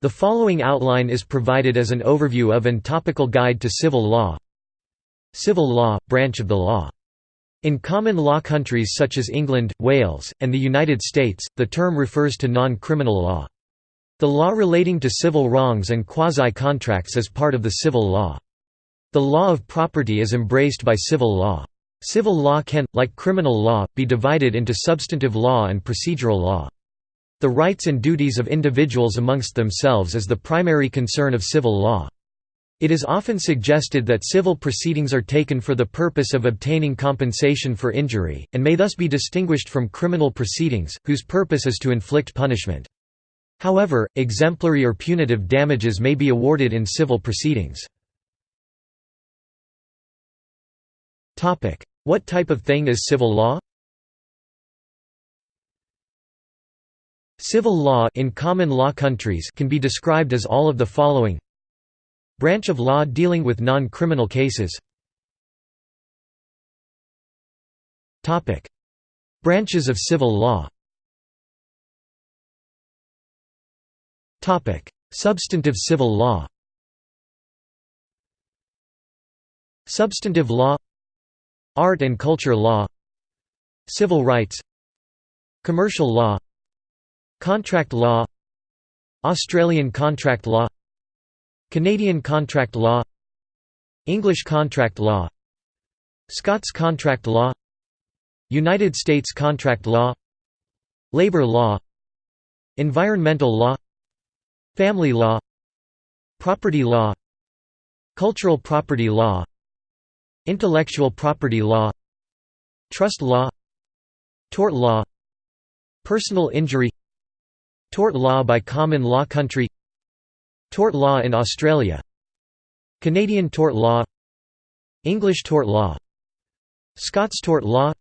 The following outline is provided as an overview of and topical guide to civil law. Civil law, branch of the law. In common law countries such as England, Wales, and the United States, the term refers to non-criminal law. The law relating to civil wrongs and quasi-contracts is part of the civil law. The law of property is embraced by civil law. Civil law can, like criminal law, be divided into substantive law and procedural law. The rights and duties of individuals amongst themselves is the primary concern of civil law. It is often suggested that civil proceedings are taken for the purpose of obtaining compensation for injury, and may thus be distinguished from criminal proceedings, whose purpose is to inflict punishment. However, exemplary or punitive damages may be awarded in civil proceedings. What type of thing is civil law? Civil law in common law countries can be described as all of the following. Branch of law dealing with non-criminal cases. Branches of civil law. Substantive civil law. Substantive law. Art and culture law. Civil rights. Commercial law Contract law Australian contract law Canadian contract law English contract law Scots contract law United States contract law Labor law Environmental law Family law Property law Cultural property law Intellectual property law Trust law Tort law Personal injury Tort law by common law country. Tort law in Australia. Canadian tort law. English tort law. Scots tort law.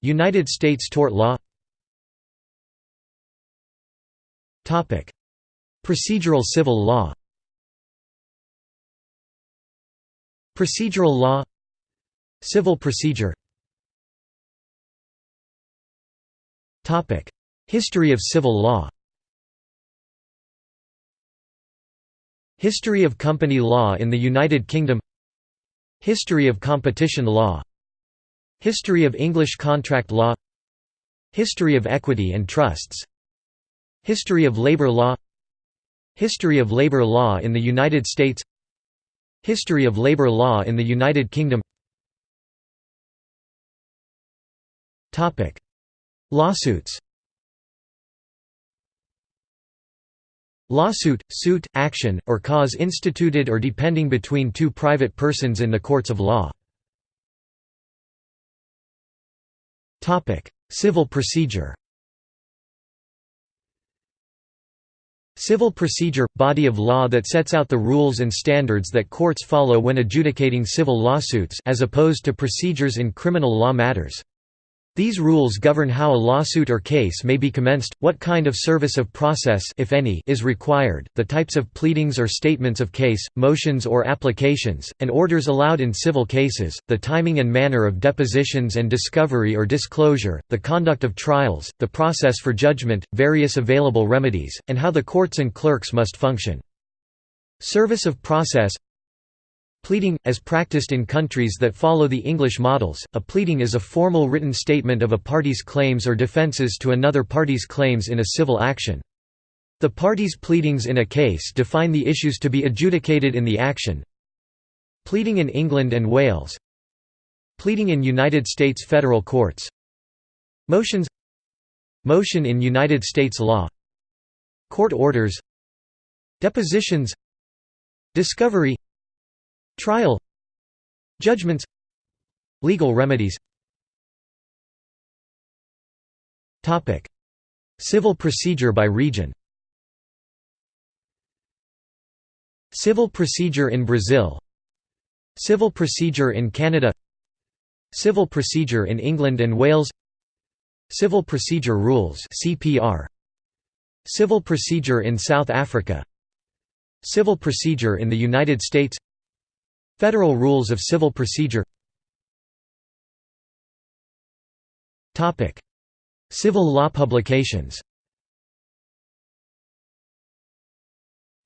United States tort law. Procedural civil law. Procedural law. Civil procedure History of civil law. History of company law in the United Kingdom. History of competition law. History of English contract law. History of equity and trusts. History of labor law. History of labor law in the United States. History of labor law in the United Kingdom. Lawsuits Lawsuit, suit, action, or cause instituted or depending between two private persons in the courts of law. Civil procedure Civil procedure – body of law that sets out the rules and standards that courts follow when adjudicating civil lawsuits as opposed to procedures in criminal law matters. These rules govern how a lawsuit or case may be commenced, what kind of service of process if any is required, the types of pleadings or statements of case, motions or applications, and orders allowed in civil cases, the timing and manner of depositions and discovery or disclosure, the conduct of trials, the process for judgment, various available remedies, and how the courts and clerks must function. Service of process Pleading, as practiced in countries that follow the English models, a pleading is a formal written statement of a party's claims or defences to another party's claims in a civil action. The parties' pleadings in a case define the issues to be adjudicated in the action. Pleading in England and Wales. Pleading in United States federal courts. Motions. Motion in United States law. Court orders. Depositions. Discovery Trial Judgments Legal remedies. Civil procedure by region. Civil procedure in Brazil. Civil procedure in Canada. Civil procedure in England and Wales. Civil procedure rules CPR Civil procedure in South Africa. Civil procedure in the United States Federal Rules of Civil Procedure. Civil law publications.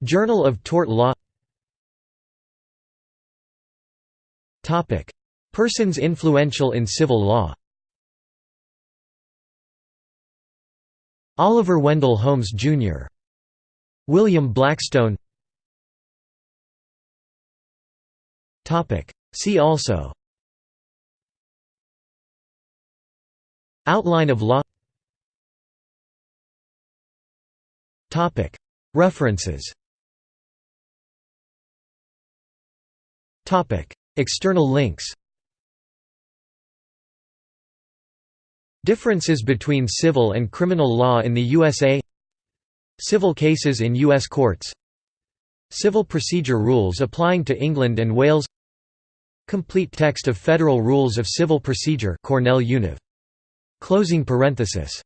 Journal of Tort Law. Persons influential in civil law. Oliver Wendell Holmes, Jr. William Blackstone See also. Outline of law. Topic. References. Topic. External links. Differences between civil and criminal law in the USA Civil cases in U.S. courts. Civil procedure rules applying to England and Wales Complete text of Federal Rules of Civil Procedure Cornell Univ. Closing parenthesis